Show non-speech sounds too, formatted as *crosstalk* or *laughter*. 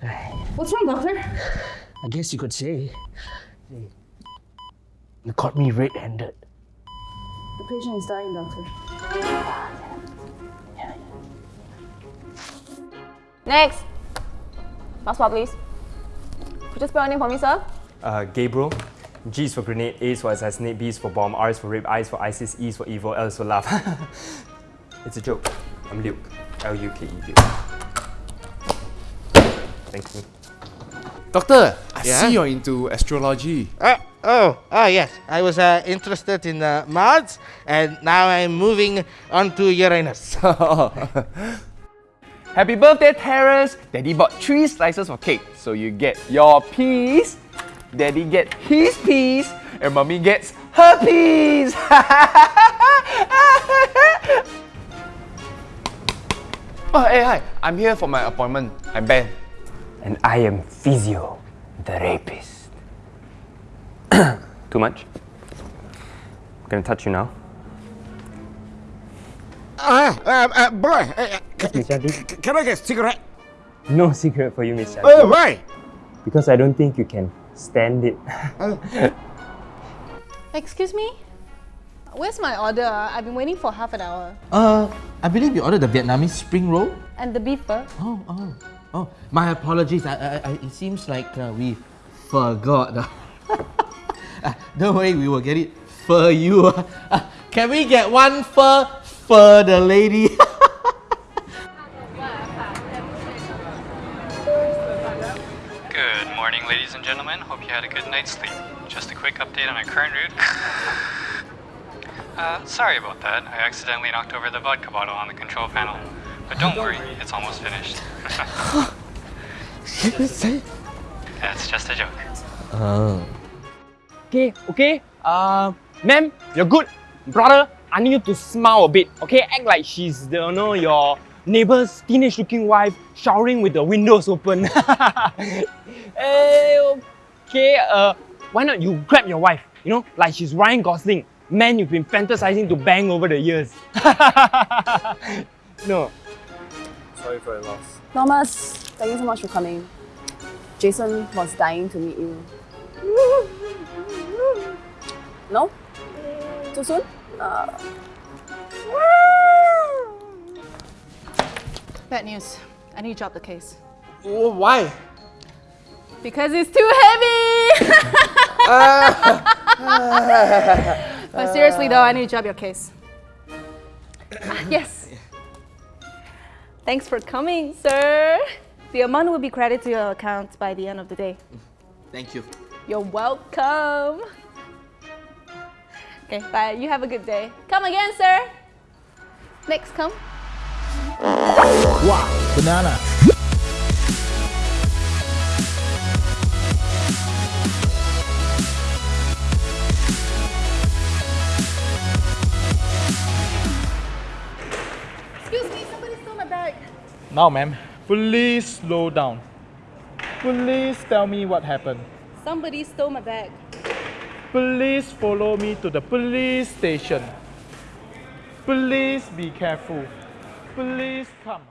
*sighs* What's wrong, doctor? I guess you could say you caught me red-handed. The patient is dying, doctor. Next. Last spot, please. Could you spell your name for me, sir? Uh, Gabriel. G is for grenade, A is for assassinate, B is for bomb, R is for rape, I is for ISIS, E is for evil, L is for love. *laughs* it's a joke. I'm Luke. L-U-K-E, Luke. Thank you. Doctor, I Yeah? see you're into astrology. Uh, oh, oh yes. I was uh, interested in uh, Mars, and now I'm moving on to Uranus. *laughs* *laughs* Happy birthday, Terrace! Daddy bought three slices of cake, so you get your piece, Daddy get his piece, and Mommy gets her piece! *laughs* oh, hey, hi! I'm here for my appointment. I'm Ben. And I am Physio, the rapist. *clears throat* Too much? I'm gonna touch you now. Ah, uh, uh, boy, uh, Miss can I get a cigarette? No cigarette for you, Miss Shanti. Oh, why? Because I don't think you can stand it. *laughs* Excuse me? Where's my order? I've been waiting for half an hour. Uh, I believe you ordered the Vietnamese spring roll. And the beef burger? Oh, oh, oh. My apologies. I, I, I, it seems like uh, we forgot. *laughs* Uh, don't worry, we will get it for you. *laughs* Uh, can we get one for for the lady? *laughs* Good morning, ladies and gentlemen. Hope you had a good night's sleep. Just a quick update on our current route. uh, sorry about that. I accidentally knocked over the vodka bottle on the control panel. But don't worry, it's almost finished. *laughs* That's just a joke. Oh. Okay, okay. Uh, ma'am, you're good. Brother, I need you to smile a bit, okay? Act like she's, the, you know, your neighbor's teenage-looking wife showering with the windows open. *laughs* Eh, okay, uh, why not you grab your wife, you know, like she's Ryan Gosling, man you've been fantasizing to bang over the years. *laughs* no. Sorry for your loss. Thomas, thank you so much for coming. Jason was dying to meet you. No? Too soon? Uh, Bad news. I need to drop the case. Oh, why? Because it's too heavy! *laughs* but seriously though, I need to drop your case. Ah, *laughs* yes. Thanks for coming, sir. The amount will be credited to your account by the end of the day. Thank you. You're welcome. Okay, bye. You have a good day. Come again, sir. Next, come. Wow, banana. Now, ma'am, please slow down. Please tell me what happened. Somebody stole my bag. Please follow me to the police station. Please be careful. Please come.